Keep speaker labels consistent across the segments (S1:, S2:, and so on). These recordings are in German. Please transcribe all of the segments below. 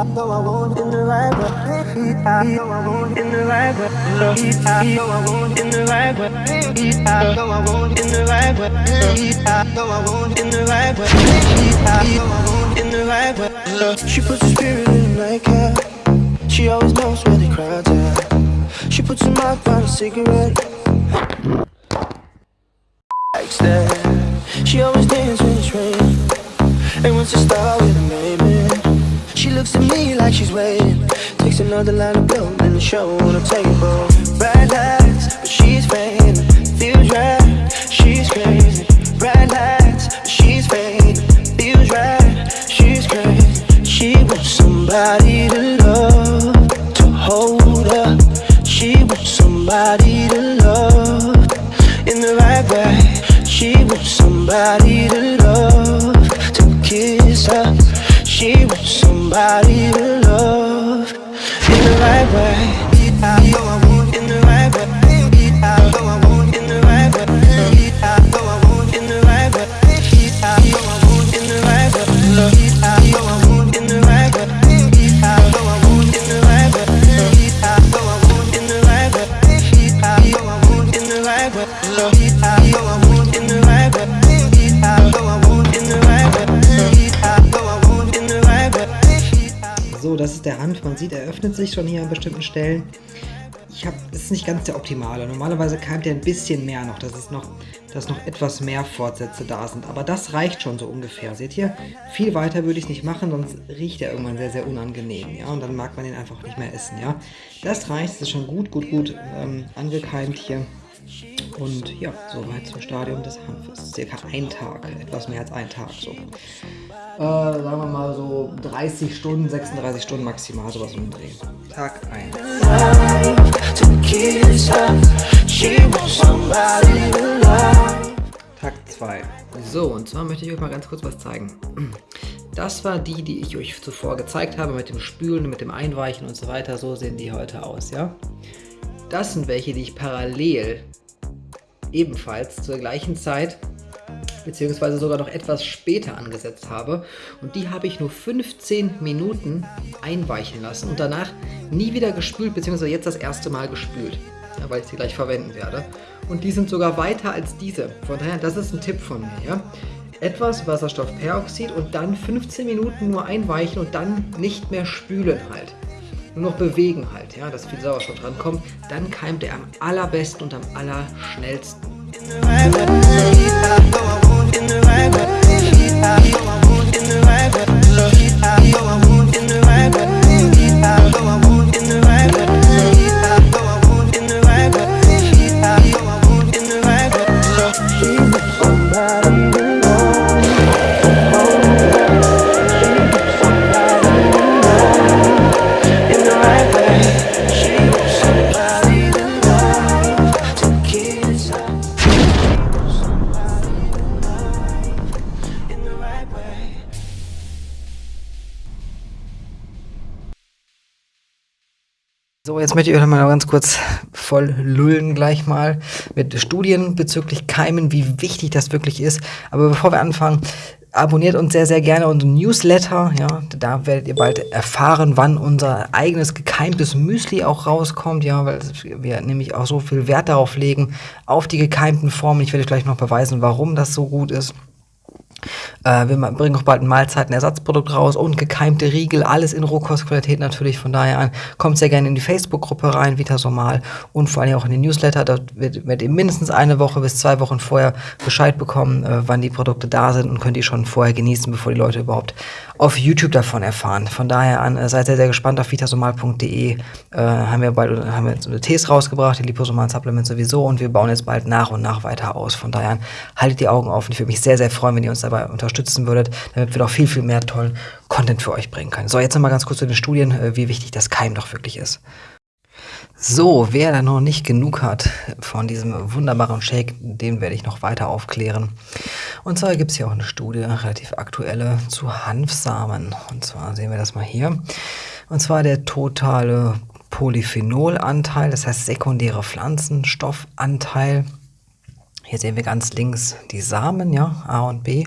S1: I know I won't in the right way. I know I in the right way. I know I won't in the right way. I know I won't in the right way. I know I won't in the right way. I know I won't in the right way. She puts the spirit in like her. She always knows where the crowd's at. She puts a mouth on a cigarette. Likes that. She always dances when it's raining. And wants to start with a maybe. Like she's waiting. Takes another line of then the show on the table. Bright lights, but she's fading. Feels right, she's crazy. Bright lights, but she's fading. Feels right, she's crazy. She wants somebody to love, to hold her. She wants somebody to love in the right way. She wants somebody to love, to kiss her. She wants somebody
S2: Ist der Hanf. Man sieht, er öffnet sich schon hier an bestimmten Stellen. Ich habe, ist nicht ganz der optimale. Normalerweise keimt er ein bisschen mehr noch, dass es noch, dass noch etwas mehr Fortsätze da sind. Aber das reicht schon so ungefähr. Seht ihr? Viel weiter würde ich nicht machen, sonst riecht er irgendwann sehr, sehr unangenehm. Ja, und dann mag man den einfach nicht mehr essen. Ja, das reicht. Das ist schon gut, gut, gut ähm, angekeimt hier. Und ja, soweit zum Stadium des Hanfes. Circa ein Tag, etwas mehr als ein Tag so. Äh, sagen wir mal so 30 Stunden, 36 Stunden maximal, sowas um den. Tag 1.
S1: to kiss her. She wants somebody to love.
S2: Tag 2. So, und zwar möchte ich euch mal ganz kurz was zeigen. Das war die, die ich euch zuvor gezeigt habe, mit dem Spülen, mit dem Einweichen und so weiter. So sehen die heute aus, ja? Das sind welche, die ich parallel ebenfalls zur gleichen Zeit beziehungsweise sogar noch etwas später angesetzt habe. Und die habe ich nur 15 Minuten einweichen lassen und danach nie wieder gespült, beziehungsweise jetzt das erste Mal gespült, ja, weil ich sie gleich verwenden werde. Und die sind sogar weiter als diese. Von daher, das ist ein Tipp von mir. Ja? Etwas Wasserstoffperoxid und dann 15 Minuten nur einweichen und dann nicht mehr spülen halt. Nur noch bewegen halt, ja, dass viel Sauerstoff dran kommt. Dann keimt er am allerbesten und am allerschnellsten. in the right way. So, jetzt möchte ich euch mal ganz kurz voll lullen gleich mal mit Studien bezüglich Keimen, wie wichtig das wirklich ist. Aber bevor wir anfangen, abonniert uns sehr, sehr gerne unseren Newsletter. Ja, da werdet ihr bald erfahren, wann unser eigenes gekeimtes Müsli auch rauskommt. Ja, weil wir nämlich auch so viel Wert darauf legen, auf die gekeimten Formen. Ich werde euch gleich noch beweisen, warum das so gut ist. Äh, wir bringen auch bald ein Mahlzeitenersatzprodukt raus und gekeimte Riegel, alles in Rohkostqualität natürlich. Von daher an, kommt sehr gerne in die Facebook-Gruppe rein, Vitasomal und vor allem auch in den Newsletter. Da werdet ihr mindestens eine Woche bis zwei Wochen vorher Bescheid bekommen, äh, wann die Produkte da sind und könnt die schon vorher genießen, bevor die Leute überhaupt auf YouTube davon erfahren. Von daher an, äh, seid sehr, sehr gespannt auf vitasomal.de. Äh, haben wir bald haben wir eine Tees rausgebracht, die liposomalen Supplements sowieso und wir bauen jetzt bald nach und nach weiter aus. Von daher an, haltet die Augen offen. Ich würde mich sehr, sehr freuen, wenn ihr uns dabei unterstützen würdet, damit wir noch viel, viel mehr tollen Content für euch bringen können. So, jetzt nochmal ganz kurz zu den Studien, äh, wie wichtig das Keim doch wirklich ist. So, wer da noch nicht genug hat von diesem wunderbaren Shake, den werde ich noch weiter aufklären. Und zwar gibt es hier auch eine Studie, relativ aktuelle, zu Hanfsamen. Und zwar sehen wir das mal hier. Und zwar der totale Polyphenolanteil, das heißt sekundäre Pflanzenstoffanteil. Hier sehen wir ganz links die Samen, ja, A und B.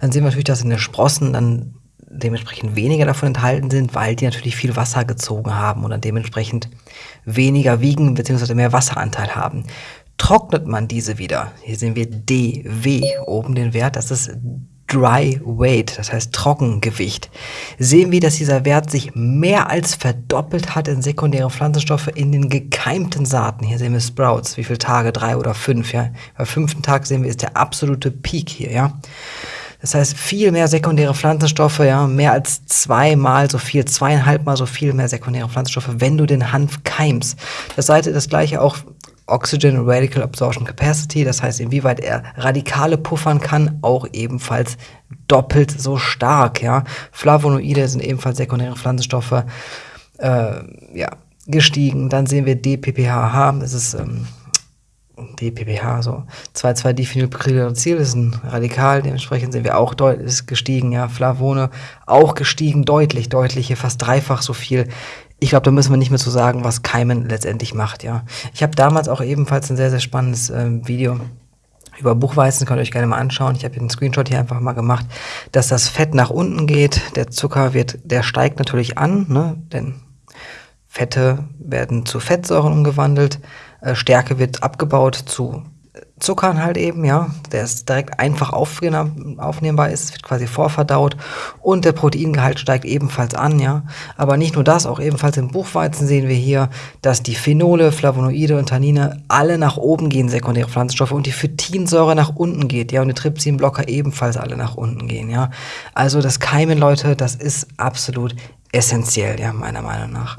S2: Dann sehen wir natürlich, dass in den Sprossen dann dementsprechend weniger davon enthalten sind, weil die natürlich viel Wasser gezogen haben oder dementsprechend weniger wiegen bzw. mehr Wasseranteil haben. Trocknet man diese wieder, hier sehen wir DW oben den Wert, das ist Dry Weight, das heißt Trockengewicht, sehen wir, dass dieser Wert sich mehr als verdoppelt hat in sekundäre Pflanzenstoffe in den gekeimten Saaten. Hier sehen wir Sprouts, wie viele Tage, drei oder fünf, ja. Beim fünften Tag sehen wir, ist der absolute Peak hier, ja. Das heißt, viel mehr sekundäre Pflanzenstoffe, ja, mehr als zweimal so viel, zweieinhalbmal so viel mehr sekundäre Pflanzenstoffe, wenn du den Hanf keimst. Das Seite das gleiche auch Oxygen Radical Absorption Capacity, das heißt, inwieweit er Radikale puffern kann, auch ebenfalls doppelt so stark. Ja. Flavonoide sind ebenfalls sekundäre Pflanzenstoffe äh, ja, gestiegen. Dann sehen wir DPPHH, das ist ähm, DPPH, so 2,2-Diphenylpyrrolizil ist ein Radikal, dementsprechend sind wir auch deutlich gestiegen, ja, Flavone auch gestiegen, deutlich, deutlich, hier fast dreifach so viel ich glaube, da müssen wir nicht mehr zu sagen, was Keimen letztendlich macht, ja. Ich habe damals auch ebenfalls ein sehr, sehr spannendes äh, Video über Buchweizen, könnt ihr euch gerne mal anschauen. Ich habe den Screenshot hier einfach mal gemacht, dass das Fett nach unten geht, der Zucker wird, der steigt natürlich an, ne, denn Fette werden zu Fettsäuren umgewandelt, äh, Stärke wird abgebaut zu Zuckern halt eben, ja, der ist direkt einfach aufnehmbar ist, wird quasi vorverdaut und der Proteingehalt steigt ebenfalls an, ja. Aber nicht nur das, auch ebenfalls im Buchweizen sehen wir hier, dass die Phenole, Flavonoide und Tannine alle nach oben gehen, sekundäre Pflanzenstoffe, und die Phytinsäure nach unten geht, ja, und die Trypsinblocker ebenfalls alle nach unten gehen, ja. Also das Keimen, Leute, das ist absolut essentiell, ja, meiner Meinung nach.